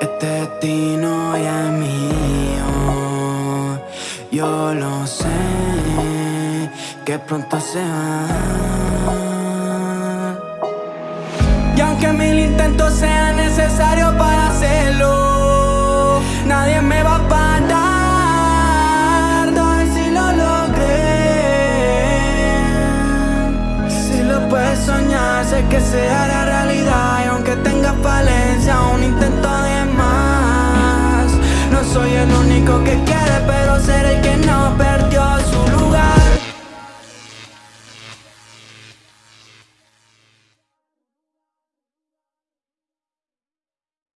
Este destino ya es mío, yo lo sé, que pronto se va. Y aunque mil intentos sean hace que se hará realidad Y aunque tenga falencia, un intento de más. No soy el único que quiere, pero seré